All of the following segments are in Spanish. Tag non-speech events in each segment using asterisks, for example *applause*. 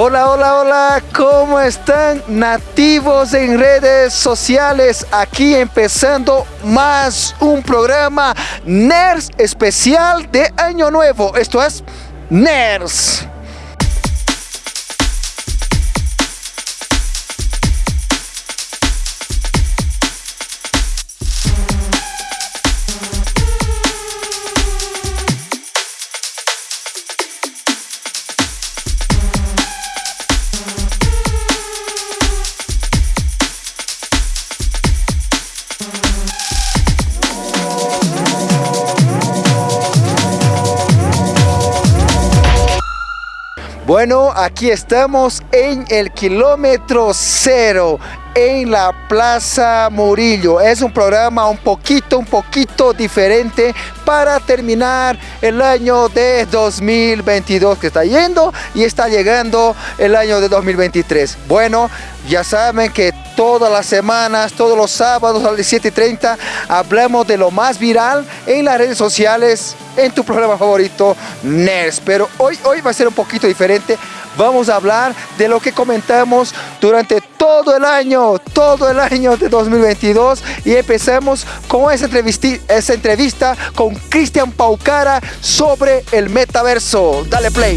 Hola, hola, hola, ¿cómo están nativos en redes sociales? Aquí empezando más un programa NERS especial de Año Nuevo. Esto es NERS. Bueno, aquí estamos en el kilómetro cero, en la Plaza Murillo. Es un programa un poquito, un poquito diferente para terminar el año de 2022 que está yendo y está llegando el año de 2023. Bueno, ya saben que todas las semanas, todos los sábados a las 7.30 hablamos de lo más viral en las redes sociales en tu programa favorito, NERS. Pero hoy, hoy va a ser un poquito diferente. Vamos a hablar de lo que comentamos durante todo el año, todo el año de 2022 y empecemos con esa entrevista, esa entrevista con Cristian Paucara sobre el metaverso. Dale play.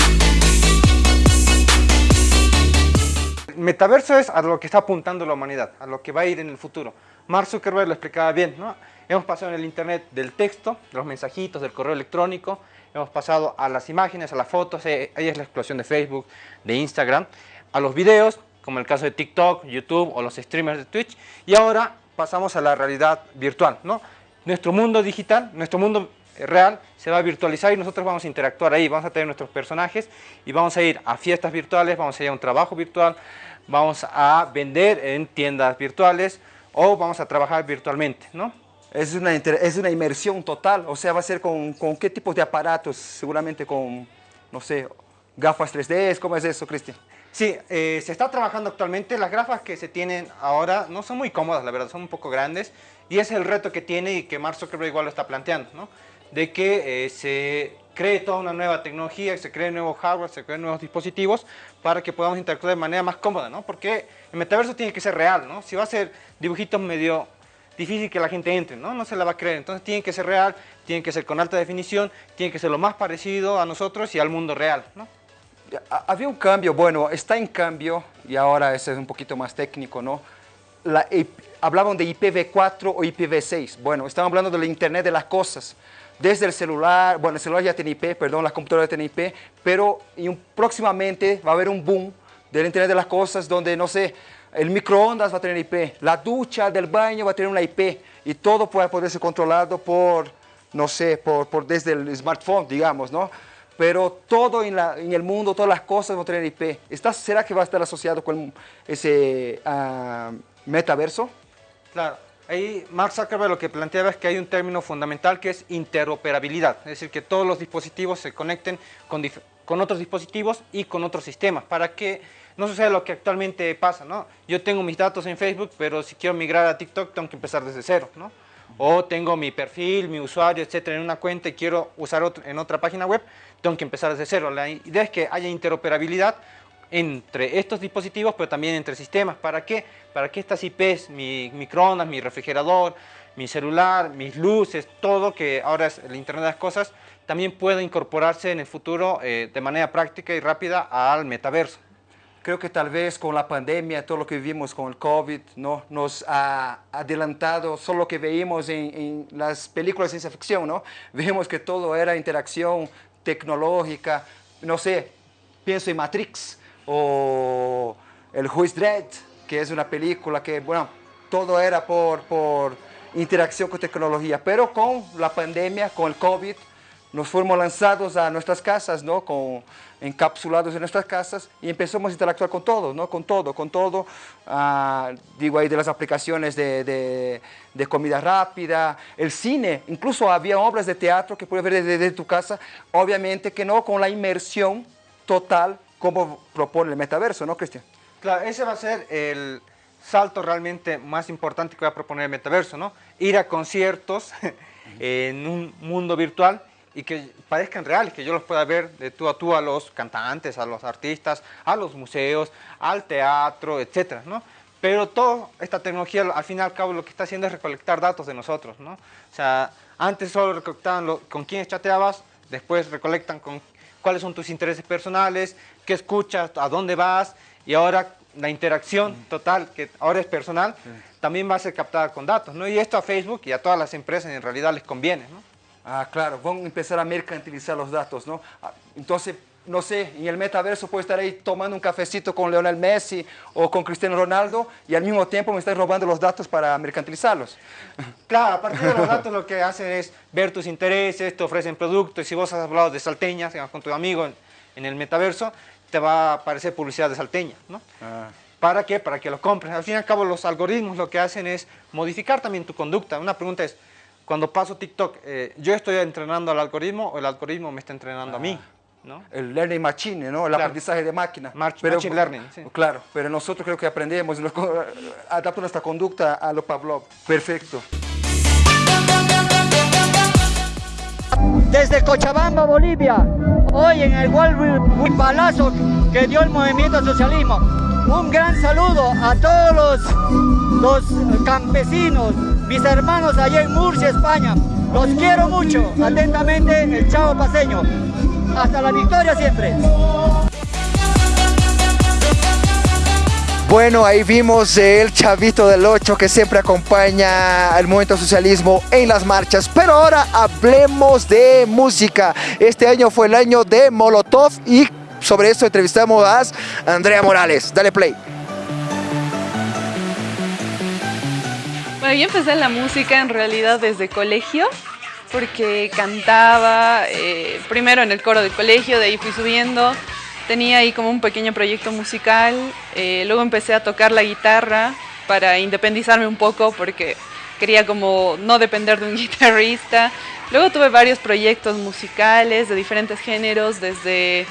metaverso es a lo que está apuntando la humanidad, a lo que va a ir en el futuro. Mark Zuckerberg lo explicaba bien, ¿no? Hemos pasado en el Internet del texto, de los mensajitos, del correo electrónico, hemos pasado a las imágenes, a las fotos, eh, ahí es la explosión de Facebook, de Instagram, a los videos, como el caso de TikTok, YouTube o los streamers de Twitch, y ahora pasamos a la realidad virtual, ¿no? Nuestro mundo digital, nuestro mundo real se va a virtualizar y nosotros vamos a interactuar ahí, vamos a tener nuestros personajes y vamos a ir a fiestas virtuales, vamos a ir a un trabajo virtual, vamos a vender en tiendas virtuales o vamos a trabajar virtualmente, ¿no? Es una, es una inmersión total, o sea, va a ser con, con qué tipo de aparatos, seguramente con, no sé, gafas 3D, ¿cómo es eso, Cristian? Sí, eh, se está trabajando actualmente, las gafas que se tienen ahora no son muy cómodas, la verdad, son un poco grandes, y es el reto que tiene y que Mark Zuckerberg igual lo está planteando, ¿no? De que eh, se cree toda una nueva tecnología, se cree nuevo hardware, se creen nuevos dispositivos para que podamos interactuar de manera más cómoda, ¿no? Porque el metaverso tiene que ser real, ¿no? Si va a ser dibujitos medio difícil que la gente entre, ¿no? No se la va a creer. Entonces tiene que ser real, tiene que ser con alta definición, tiene que ser lo más parecido a nosotros y al mundo real, ¿no? Había un cambio, bueno, está en cambio y ahora ese es un poquito más técnico, ¿no? La, hablaban de IPv4 o IPv6. Bueno, estamos hablando del Internet de las cosas. Desde el celular, bueno, el celular ya tiene IP, perdón, la computadora tiene IP, pero próximamente va a haber un boom del Internet de las cosas donde, no sé, el microondas va a tener IP, la ducha del baño va a tener una IP y todo puede poder ser controlado por, no sé, por, por desde el smartphone, digamos, ¿no? Pero todo en, la, en, el mundo, todas las cosas van a tener IP. ¿Está, ¿Será que va a estar asociado con ese uh, metaverso? Claro. Ahí Mark Zuckerberg lo que planteaba es que hay un término fundamental que es interoperabilidad, es decir, que todos los dispositivos se conecten con, con otros dispositivos y con otros sistemas para que no suceda lo que actualmente pasa, ¿no? Yo tengo mis datos en Facebook, pero si quiero migrar a TikTok tengo que empezar desde cero, ¿no? O tengo mi perfil, mi usuario, etcétera, en una cuenta y quiero usar otro, en otra página web, tengo que empezar desde cero. La idea es que haya interoperabilidad entre estos dispositivos, pero también entre sistemas. ¿Para qué? Para que estas IPs, mi microondas, mi refrigerador, mi celular, mis luces, todo que ahora es el Internet de las Cosas, también pueda incorporarse en el futuro eh, de manera práctica y rápida al metaverso. Creo que tal vez con la pandemia, todo lo que vivimos con el COVID, ¿no? nos ha adelantado solo lo que veíamos en, en las películas de ciencia ficción, ¿no? Vemos que todo era interacción tecnológica, no sé, pienso en Matrix o El Juiz Dredd, que es una película que, bueno, todo era por, por interacción con tecnología, pero con la pandemia, con el COVID, nos fuimos lanzados a nuestras casas, ¿no? Con, encapsulados en nuestras casas y empezamos a interactuar con todo, ¿no? Con todo, con todo. Ah, digo ahí de las aplicaciones de, de, de, comida rápida, el cine, incluso había obras de teatro que puedes ver desde, tu casa, obviamente que no con la inmersión total como propone el metaverso, ¿no, Cristian? Claro, ese va a ser el salto realmente más importante que va a proponer el metaverso, ¿no? Ir a conciertos *laughs* en un mundo virtual y que parezcan reales, que yo los pueda ver de tú a tú a los cantantes, a los artistas, a los museos, al teatro, etcétera, ¿no? Pero toda esta tecnología, al fin y al cabo, lo que está haciendo es recolectar datos de nosotros, ¿no? O sea, antes solo recolectaban con quién chateabas, después recolectan con cuáles son tus intereses personales, qué escuchas, a dónde vas, y ahora la interacción total, que ahora es personal, también va a ser captada con datos, ¿no? Y esto a Facebook y a todas las empresas en realidad les conviene, ¿no? Ah, claro, van a empezar a mercantilizar los datos, ¿no? Ah, entonces, no sé, en el metaverso puedo estar ahí tomando un cafecito con Leonel Messi o con Cristiano Ronaldo y al mismo tiempo me están robando los datos para mercantilizarlos. *laughs* Claro, a partir de los datos lo que hacen es ver tus intereses, te ofrecen productos si vos has hablado de salteñas con tu amigo en, el metaverso, te va a aparecer publicidad de salteña, ¿no? Ah. ¿Para qué? Para que lo compres. Al fin y al cabo los algoritmos lo que hacen es modificar también tu conducta. Una pregunta es, cuando paso TikTok, eh, ¿yo estoy entrenando al algoritmo o el algoritmo me está entrenando a mí? ¿no? El learning machine, ¿no? el aprendizaje de máquina. pero, machine learning, sí. Claro, pero nosotros creo que aprendemos, adaptamos nuestra conducta a lo Pavlov. Perfecto. Desde Cochabamba, Bolivia, hoy en el World Palazo que dio el movimiento socialismo. Un gran saludo a todos los, los campesinos, mis hermanos allá en Murcia, España. Los quiero mucho. Atentamente, el Chavo Paseño. Hasta la victoria siempre. Bueno, ahí vimos el chavito del 8 que siempre acompaña al movimiento socialismo en las marchas. Pero ahora hablemos de música. Este año fue el año de Molotov y sobre esto entrevistamos a Andrea Morales. Dale play. Bueno, yo empecé la música en realidad desde colegio porque cantaba eh, primero en el coro del colegio, de ahí fui subiendo, tenía ahí como un pequeño proyecto musical, eh, luego empecé a tocar la guitarra para independizarme un poco porque quería como no depender de un *laughs* guitarrista. Luego tuve varios proyectos musicales de diferentes géneros, desde,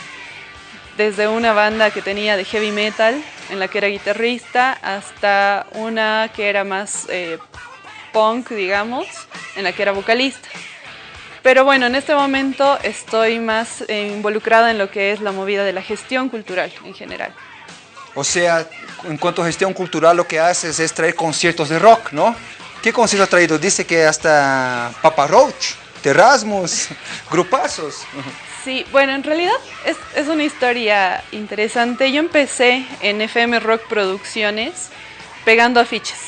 desde una banda que tenía de heavy metal, en la que era guitarrista, hasta una que era más eh, punk, digamos, en la que era vocalista. Pero bueno, en este momento estoy más involucrada en lo que es la movida de la gestión cultural en general. O sea, en cuanto a gestión cultural lo que haces es traer conciertos de rock, ¿no? ¿Qué conciertos has traído? Dice que hasta Papa Roach, Terrasmus, *laughs* grupazos. Sí, bueno, en realidad es, es, una historia interesante. Yo empecé en FM Rock Producciones pegando afiches.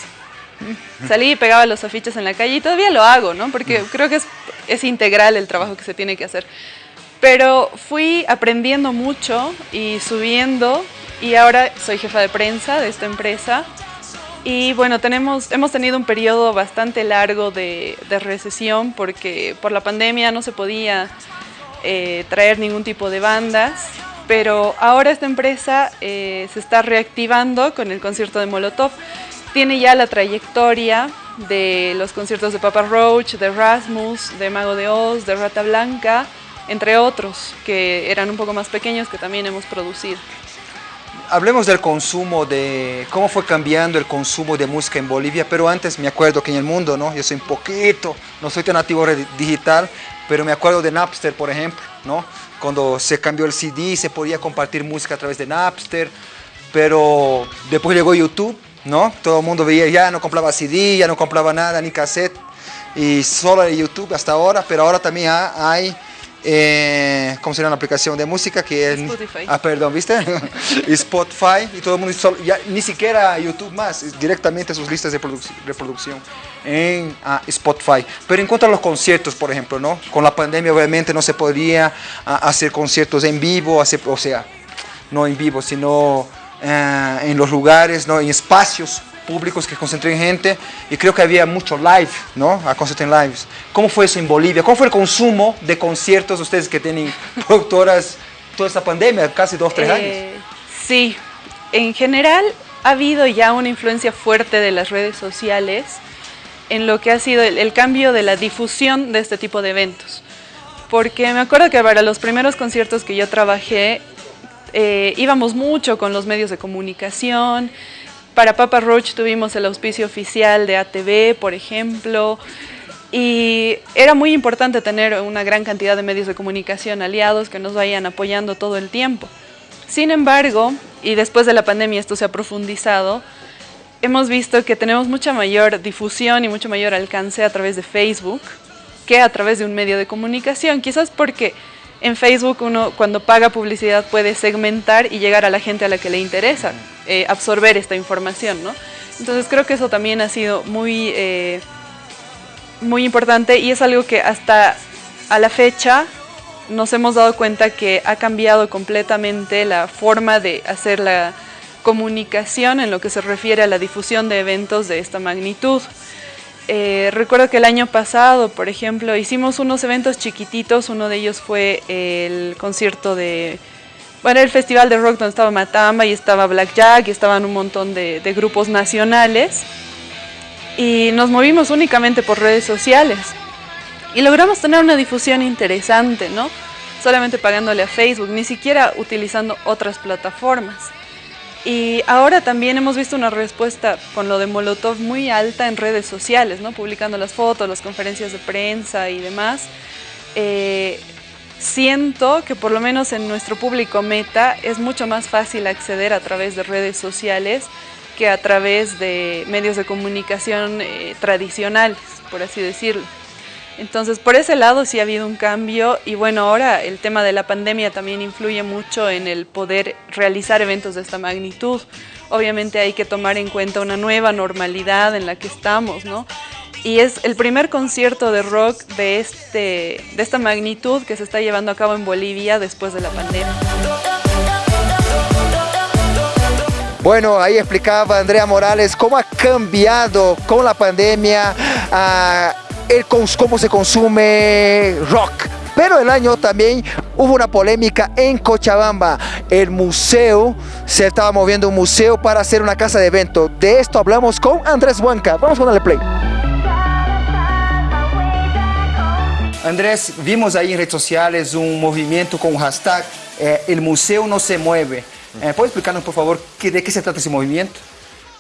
Salí y pegaba los afiches en la calle y todavía lo hago, ¿no? Porque creo que es, es integral el trabajo que se tiene que hacer. Pero fui aprendiendo mucho y subiendo y ahora soy jefa de prensa de esta empresa. Y bueno, tenemos, hemos tenido un periodo bastante largo de, de recesión porque por la pandemia no se podía eh, traer ningún tipo de bandas. Pero ahora esta empresa eh, se está reactivando con el concierto de Molotov tiene ya la trayectoria de los conciertos de Papa Roach, de Rasmus, de Mago de Oz, de Rata Blanca, entre otros que eran un poco más pequeños que también hemos producido. Hablemos del consumo, de cómo fue cambiando el consumo de música en Bolivia, pero antes me acuerdo que en el mundo, ¿no? Yo soy un poquito, no soy tan nativo digital, pero me acuerdo de Napster, por ejemplo, ¿no? Cuando se cambió el CD, se podía compartir música a través de Napster, pero después llegó YouTube ¿no? Todo el mundo veía, ya no compraba CD, ya no compraba nada, ni cassette, y solo en YouTube hasta ahora, pero ahora también hay, eh, ¿cómo se llama la aplicación de música? Que es, Spotify. Ah, perdón, ¿viste? *laughs* Spotify, y todo el mundo, ya, ni siquiera YouTube más, directamente sus listas de reproducción en ah, Spotify. Pero en cuanto a los conciertos, por ejemplo, ¿no? Con la pandemia obviamente no se podía ah, hacer conciertos en vivo, hacer, o sea, no en vivo, sino eh, en los lugares, ¿no? en espacios públicos que concentren gente y creo que había mucho live, ¿no? A conciertos en lives. ¿Cómo fue eso en Bolivia? ¿Cómo fue el consumo de conciertos ustedes que tienen *laughs* productoras toda esta pandemia, casi dos, tres años? Eh, sí, en general ha habido ya una influencia fuerte de las redes sociales en lo que ha sido el cambio de la difusión de este tipo de eventos. Porque me acuerdo que para los primeros conciertos que yo trabajé, eh, íbamos mucho con los medios de comunicación. Para Papa Roach tuvimos el auspicio oficial de ATV, por ejemplo. Y era muy importante tener una gran cantidad de medios de comunicación aliados que nos vayan apoyando todo el tiempo. Sin embargo, y después de la pandemia esto se ha profundizado, hemos visto que tenemos mucha mayor difusión y mucho mayor alcance a través de Facebook que a través de un medio de comunicación. Quizás porque en Facebook uno cuando paga publicidad puede segmentar y llegar a la gente a la que le interesa eh, absorber esta información, ¿no? Entonces creo que eso también ha sido muy... Eh, muy importante y es algo que hasta a la fecha nos hemos dado cuenta que ha cambiado completamente la forma de hacer la comunicación en lo que se refiere a la difusión de eventos de esta magnitud. Eh, recuerdo que el año pasado, por ejemplo, hicimos unos eventos chiquititos, uno de ellos fue el concierto de, bueno, el festival de rock donde estaba Matamba y estaba Blackjack y estaban un montón de, de grupos nacionales y nos movimos únicamente por redes sociales y logramos tener una difusión interesante, ¿no? Solamente pagándole a Facebook, ni siquiera utilizando otras plataformas. Y ahora también hemos visto una respuesta con lo de Molotov muy alta en redes sociales, ¿no? Publicando las fotos, las conferencias de prensa y demás. Eh, siento que por lo menos en nuestro público meta es mucho más fácil acceder a través de redes sociales que a través de medios de comunicación eh, tradicionales, por así decirlo. Entonces, por ese lado sí ha habido un cambio y bueno, ahora el tema de la pandemia también influye mucho en el poder realizar eventos de esta magnitud. Obviamente hay que tomar en cuenta una nueva normalidad en la que estamos, ¿no? Y es el primer concierto de rock de, este, de esta magnitud que se está llevando a cabo en Bolivia después de la pandemia. Bueno, ahí explicaba Andrea Morales cómo ha cambiado con la pandemia uh, cómo se consume rock. Pero el año también hubo una polémica en Cochabamba. El museo, se estaba moviendo un museo para hacer una casa de evento. De esto hablamos con Andrés Huanca. Vamos a darle play. Andrés, vimos ahí en redes sociales un movimiento con hashtag eh, El museo no se mueve. Eh, ¿Puede explicarnos, por favor, de qué se trata ese movimiento?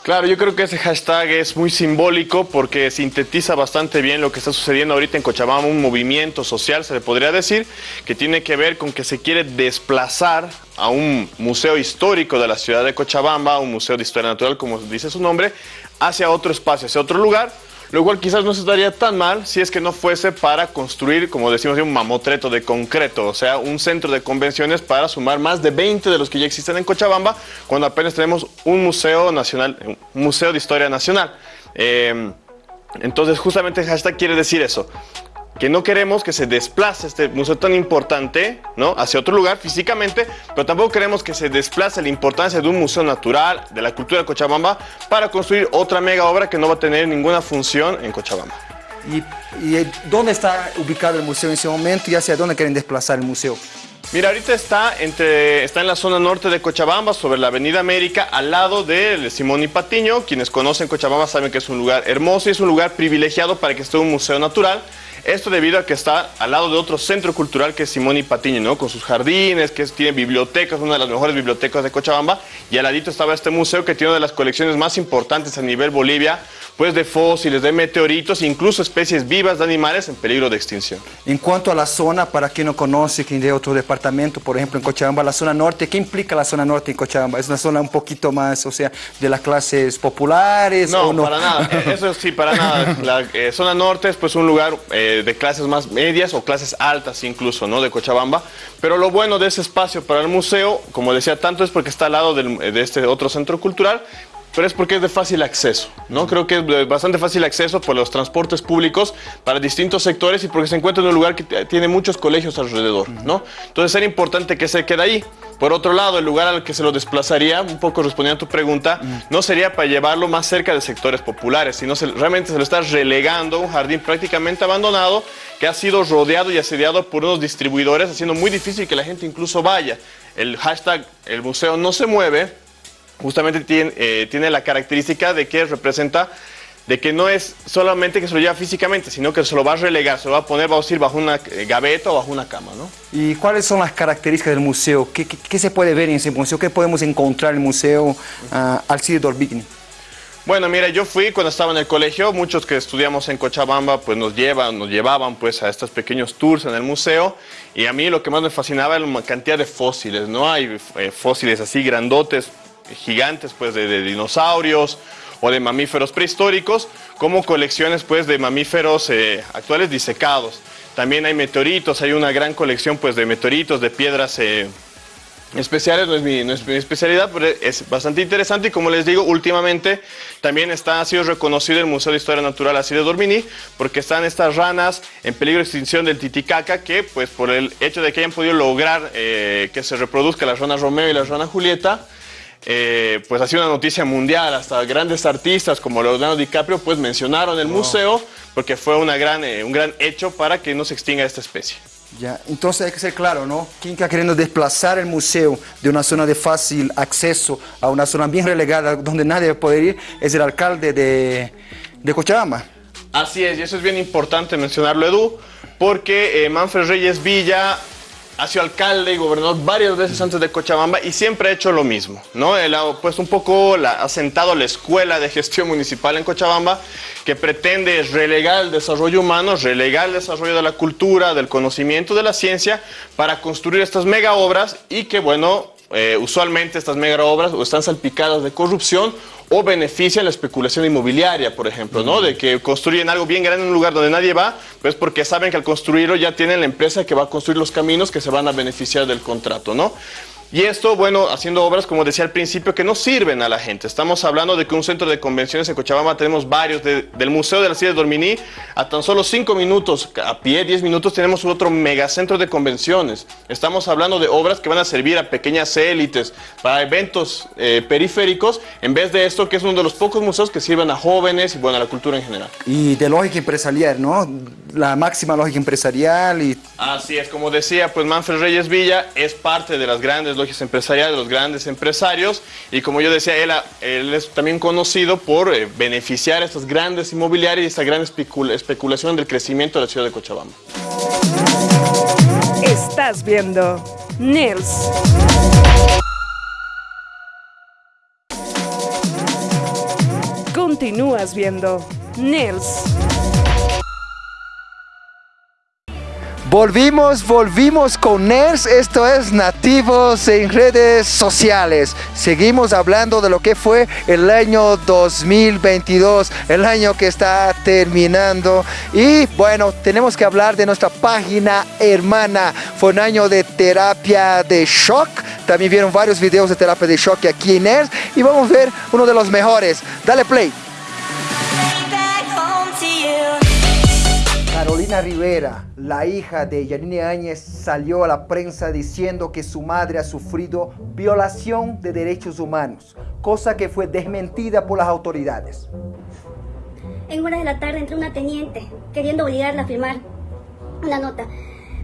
Claro, yo creo que ese hashtag es muy simbólico porque sintetiza bastante bien lo que está sucediendo ahorita en Cochabamba, un movimiento social, se le podría decir, que tiene que ver con que se quiere desplazar a un museo histórico de la ciudad de Cochabamba, un museo de historia natural, como dice su nombre, hacia otro espacio, hacia otro lugar, lo cual quizás no se estaría tan mal si es que no fuese para construir, como decimos, un mamotreto de concreto, o sea, un centro de convenciones para sumar más de 20 de los que ya existen en Cochabamba, cuando apenas tenemos un museo nacional, un museo de historia nacional. Eh, entonces, justamente hashtag quiere decir eso que no queremos que se desplace este museo tan importante ¿no? hacia otro lugar físicamente, pero tampoco queremos que se desplace la importancia de un museo natural, de la cultura de Cochabamba, para construir otra mega obra que no va a tener ninguna función en Cochabamba. ¿Y, y dónde está ubicado el museo en ese momento y hacia dónde quieren desplazar el museo? Mira, ahorita está, entre, está en la zona norte de Cochabamba, sobre la Avenida América, al lado de Simón y Patiño. Quienes conocen Cochabamba saben que es un lugar hermoso y es un lugar privilegiado para que esté un museo natural. Esto debido a que está al lado de otro centro cultural que es Simón y Patiño, ¿no? Con sus jardines, que tiene bibliotecas, una de las mejores bibliotecas de Cochabamba. Y al ladito estaba este museo que tiene una de las colecciones más importantes a nivel Bolivia, pues de fósiles, de meteoritos, incluso especies vivas de animales en peligro de extinción. En cuanto a la zona, para quien no conoce, quien de otro departamento, por ejemplo en Cochabamba, la zona norte, ¿qué implica la zona norte en Cochabamba? ¿Es una zona un poquito más, o sea, de las clases populares? No, o no? para nada, *laughs* eso sí, para nada. La eh, zona norte es pues un lugar eh, de clases más medias o clases altas incluso, ¿no? De Cochabamba. Pero lo bueno de ese espacio para el museo, como decía tanto, es porque está al lado del, de este otro centro cultural, pero es porque es de fácil acceso, ¿no? Creo que es de bastante fácil acceso por los transportes públicos para distintos sectores y porque se encuentra en un lugar que tiene muchos colegios alrededor, ¿no? Entonces era importante que se quede ahí. Por otro lado, el lugar al que se lo desplazaría, un poco respondiendo a tu pregunta, no sería para llevarlo más cerca de sectores populares, sino se, realmente se lo está relegando a un jardín prácticamente abandonado que ha sido rodeado y asediado por unos distribuidores, haciendo muy difícil que la gente incluso vaya. El hashtag el museo no se mueve justamente tiene, eh, tiene la característica de que representa de que no es solamente que se lo lleva físicamente, sino que se lo va a relegar, se lo va a poner, va a decir, bajo una eh, gaveta o bajo una cama, ¿no? ¿Y cuáles son las características del museo? ¿Qué, qué, qué se puede ver en ese museo? ¿Qué podemos encontrar en el museo uh, Alcide Dorbigny? Bueno, mira, yo fui cuando estaba en el colegio, muchos que estudiamos en Cochabamba pues nos llevan, nos llevaban pues a estos pequeños tours en el museo y a mí lo que más me fascinaba era la cantidad de fósiles, ¿no? Hay eh, fósiles así grandotes, gigantes pues de, dinosaurios o de mamíferos prehistóricos, como colecciones pues de mamíferos eh, actuales disecados. También hay meteoritos, hay una gran colección pues de meteoritos, de piedras eh, especiales, no es, mi, especialidad, pero es bastante interesante y como les digo, últimamente también está, ha sido reconocido el Museo de Historia Natural así de Dormini porque están estas ranas en peligro de extinción del Titicaca que pues por el hecho de que hayan podido lograr eh, que se reproduzca la rana Romeo y la rana Julieta, eh, pues ha sido una noticia mundial, hasta grandes artistas como Leonardo DiCaprio pues mencionaron el museo porque fue una gran, eh, un gran hecho para que no se extinga esta especie. Ya, entonces hay que ser claro, ¿no? Quien está queriendo desplazar el museo de una zona de fácil acceso a una zona bien relegada donde nadie puede ir es el alcalde de, de Cochabamba. Así es, y eso es bien importante mencionarlo, Edu, porque eh, Manfred Reyes Villa ha sido alcalde y gobernador varias veces antes de Cochabamba y siempre ha hecho lo mismo, ¿no? Él ha puesto un poco, la, ha sentado la escuela de gestión municipal en Cochabamba que pretende relegar el desarrollo humano, relegar el desarrollo de la cultura, del conocimiento, de la ciencia, para construir estas mega obras y que, bueno, eh, usualmente estas mega obras o están salpicadas de corrupción o benefician la especulación inmobiliaria, por ejemplo, ¿no? De que construyen algo bien grande en un lugar donde nadie va, pues porque saben que al construirlo ya tienen la empresa que va a construir los caminos que se van a beneficiar del contrato, ¿no? Y esto, bueno, haciendo obras, como decía al principio, que no sirven a la gente. Estamos hablando de que un centro de convenciones en Cochabamba tenemos varios, del Museo de la Ciudad de Dorminí, a tan solo 5 minutos, a pie 10 minutos, tenemos otro megacentro de convenciones. Estamos hablando de obras que van a servir a pequeñas élites, para eventos eh, periféricos, en vez de esto que es uno de los pocos museos que sirven a jóvenes y, bueno, a la cultura en general. Y de lógica empresarial, ¿no? La máxima lógica empresarial y... Así es, como decía, pues Manfred Reyes Villa es parte de las grandes empresariales, de los grandes empresarios, y como yo decía, él, él es también conocido por eh, beneficiar a estas grandes inmobiliarias y esta gran especulación del crecimiento de la ciudad de Cochabamba. Estás viendo Nils. Continúas viendo Nils. Volvimos, volvimos con NERS, esto es Nativos en redes sociales. Seguimos hablando de lo que fue el año 2022, el año que está terminando. Y bueno, tenemos que hablar de nuestra página hermana. Fue un año de terapia de shock. También vieron varios videos de terapia de shock aquí en NERS. Y vamos a ver uno de los mejores. Dale play. Carolina Rivera, la hija de Yanine Áñez, salió a la prensa diciendo que su madre ha sufrido violación de derechos humanos, cosa que fue desmentida por las autoridades. En horas de la tarde entró una teniente queriendo obligarla a firmar una nota.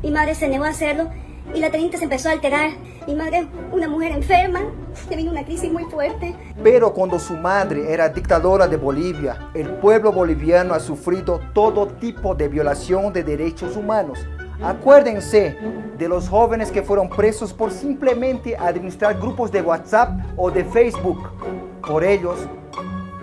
Mi madre se negó a hacerlo y la teniente se empezó a alterar. Mi madre, una mujer enferma, le vino una crisis muy fuerte. Pero cuando su madre era dictadora de Bolivia, el pueblo boliviano ha sufrido todo tipo de violación de derechos humanos. Acuérdense de los jóvenes que fueron presos por simplemente administrar grupos de WhatsApp o de Facebook. Por ellos,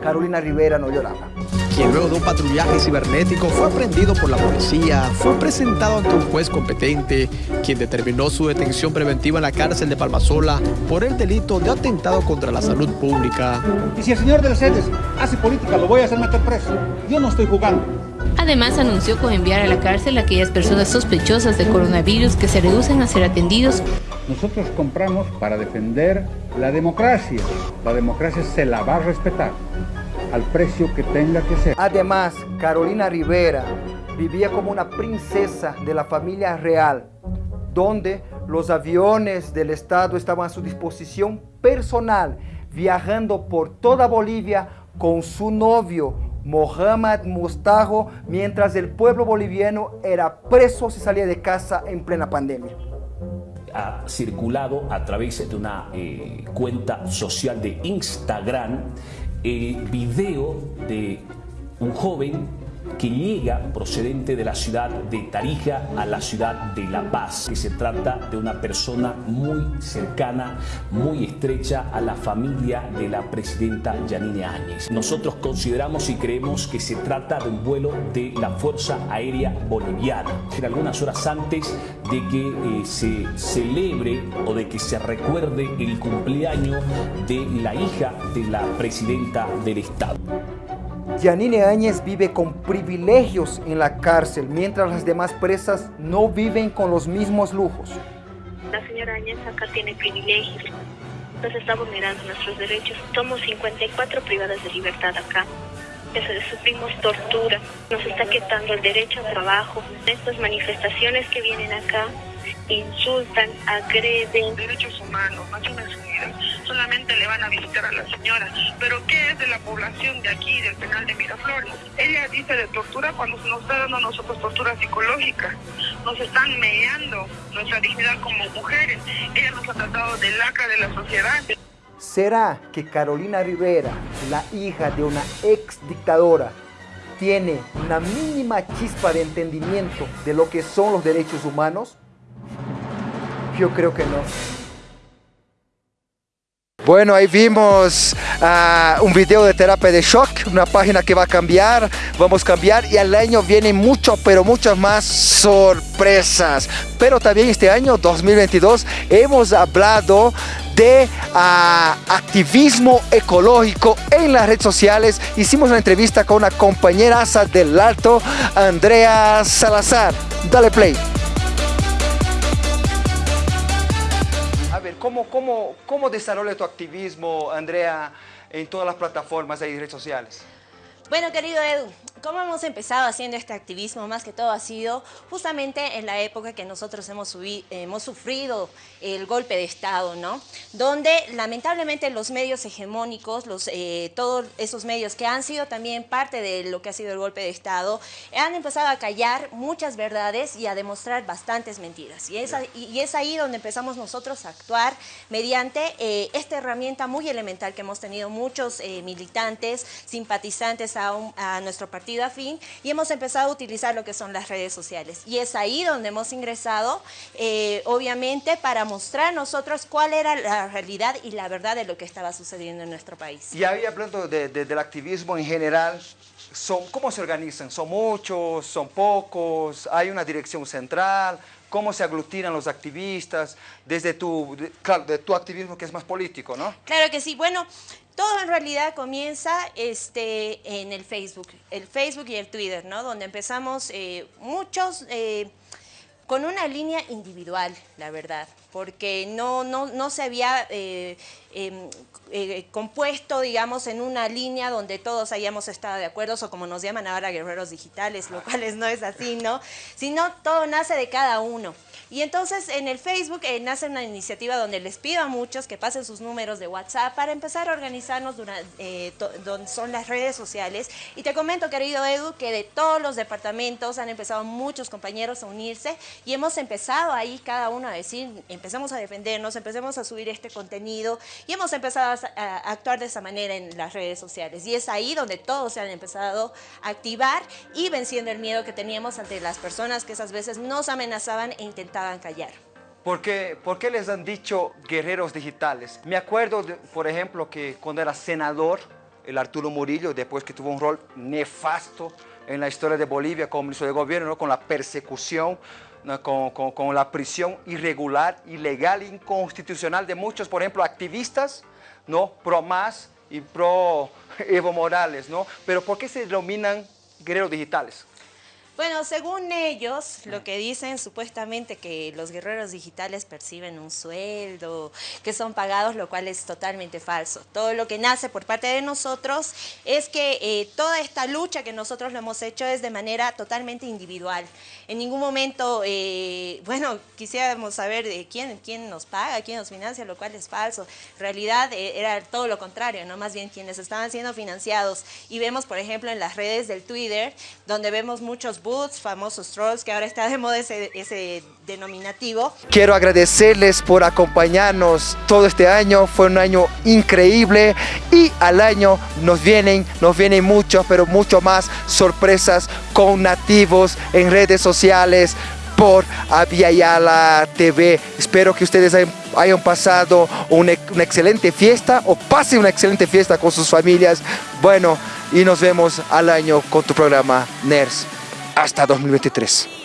Carolina Rivera no lloraba. Quien luego de un patrullaje cibernético fue aprendido por la policía, fue presentado ante un juez competente, quien determinó su detención preventiva en la cárcel de Palmasola por el delito de atentado contra la salud pública. Y si el señor de los Cedes hace política, lo voy a hacer meter preso. Yo no estoy jugando. Además, anunció con enviar a la cárcel a aquellas personas sospechosas de coronavirus que se reducen a ser atendidos. Nosotros compramos para defender la democracia. La democracia se la va a respetar al precio que tenga que ser. Además, Carolina Rivera vivía como una princesa de la familia real, donde los aviones del Estado estaban a su disposición personal, viajando por toda Bolivia con su novio, Mohamed Mustajo, mientras el pueblo boliviano era preso si salía de casa en plena pandemia ha circulado a través de una eh, cuenta social de Instagram el video de un joven que llega procedente de la ciudad de Tarija a la ciudad de La Paz, que se trata de una persona muy cercana, muy estrecha a la familia de la presidenta Yanine Áñez. Nosotros consideramos y creemos que se trata de un vuelo de la Fuerza Aérea Boliviana. En algunas horas antes de que eh, se celebre o de que se recuerde el cumpleaños de la hija de la presidenta del Estado. Yanine Áñez vive con privilegios en la cárcel, mientras las demás presas no viven con los mismos lujos. La señora Áñez acá tiene privilegios, nos está vulnerando nuestros derechos. Somos 54 privadas de libertad acá. Sufrimos tortura, nos está quitando el derecho al trabajo. Estas manifestaciones que vienen acá insultan, agreden. Derechos humanos, Unidas, solamente le van a visitar a la señora. Pero ¿qué es de la población de aquí, del penal de Miraflores? Ella dice de tortura cuando nos está dando a nosotros tortura psicológica. Nos están meando nuestra dignidad como mujeres. Ella nos ha tratado de lacra de la sociedad. ¿Será que Carolina Rivera, la hija de una ex dictadora, tiene una mínima chispa de entendimiento de lo que son los derechos humanos? Yo creo que no. Bueno, ahí vimos uh, un video de terapia de shock, una página que va a cambiar, vamos a cambiar y al año vienen mucho, pero muchas más sorpresas. Pero también este año, 2022, hemos hablado de uh, activismo ecológico en las redes sociales. Hicimos una entrevista con una compañera del Alto, Andrea Salazar. Dale play. ¿Cómo, cómo, cómo desarrolla tu activismo, Andrea, en todas las plataformas y redes sociales? Bueno, querido Edu, ¿cómo hemos empezado haciendo este activismo? Más que todo ha sido justamente en la época que nosotros hemos, hemos sufrido el golpe de Estado, ¿no? Donde lamentablemente los medios hegemónicos, los, eh, todos esos medios que han sido también parte de lo que ha sido el golpe de Estado, han empezado a callar muchas verdades y a demostrar bastantes mentiras. Y es, y es ahí donde empezamos nosotros a actuar mediante eh, esta herramienta muy elemental que hemos tenido muchos eh, militantes, simpatizantes, a, nuestro partido afín y hemos empezado a utilizar lo que son las redes sociales. Y es ahí donde hemos ingresado, eh, obviamente, para mostrar nosotros cuál era la realidad y la verdad de lo que estaba sucediendo en nuestro país. Y ahí hablando del activismo en general, son, ¿cómo se organizan? ¿Son muchos? ¿Son pocos? ¿Hay una dirección central? ¿Cómo se aglutinan los activistas? Desde tu, de tu activismo que es más político, ¿no? Claro que sí. Bueno, todo en realidad comienza este, en el Facebook, el Facebook y el Twitter, ¿no? Donde empezamos eh, muchos eh, con una línea individual, la verdad, porque no, no, no se había eh, em, compuesto, digamos, en una línea donde todos hayamos estado de acuerdo, o como nos llaman ahora guerreros digitales, lo cual no es así, ¿no? Sino todo nace de cada uno. Y entonces en el Facebook eh, nace una iniciativa donde les pido a muchos que pasen sus números de WhatsApp para empezar a organizarnos durante, eh, donde son las redes sociales. Y te comento, querido Edu, que de todos los departamentos han empezado muchos compañeros a unirse y hemos empezado ahí cada uno a decir, empezamos a defendernos, empecemos a subir este contenido y hemos empezado a, actuar de esa manera en las redes sociales. Y es ahí donde todos se han empezado a activar y venciendo el miedo que teníamos ante las personas que esas veces nos amenazaban e intentaban ¿Por qué, ¿Por qué les han dicho guerreros digitales? Me acuerdo, por ejemplo, que cuando era senador, el Arturo Murillo, después que tuvo un rol nefasto en la historia de Bolivia como ministro de gobierno, con la persecución, con, con, con, la prisión irregular, ilegal, inconstitucional de muchos, por ejemplo, activistas, ¿no? pro más y pro Evo Morales, ¿no? Pero ¿por qué se denominan guerreros digitales? Bueno, según ellos, lo que dicen supuestamente que los guerreros digitales perciben un sueldo, que son pagados, lo cual es totalmente falso. Todo lo que nace por parte de nosotros es que eh, toda esta lucha que nosotros lo hemos hecho es de manera totalmente individual. En ningún momento, eh, bueno, quisiéramos saber de quién, quién nos paga, quién nos financia, lo cual es falso. En realidad eh, era todo lo contrario, ¿no? Más bien quienes estaban siendo financiados. Y vemos, por ejemplo, en las redes del Twitter, donde vemos muchos boots, famosos trolls, que ahora está de moda ese, denominativo. Quiero agradecerles por acompañarnos todo este año, fue un año increíble y al año nos vienen, nos vienen muchos, pero mucho más sorpresas con nativos en redes sociales, por Aviala TV. Espero que ustedes hayan, pasado una, una, excelente fiesta o pasen una excelente fiesta con sus familias. Bueno, y nos vemos al año con tu programa NERS. Hasta 2023.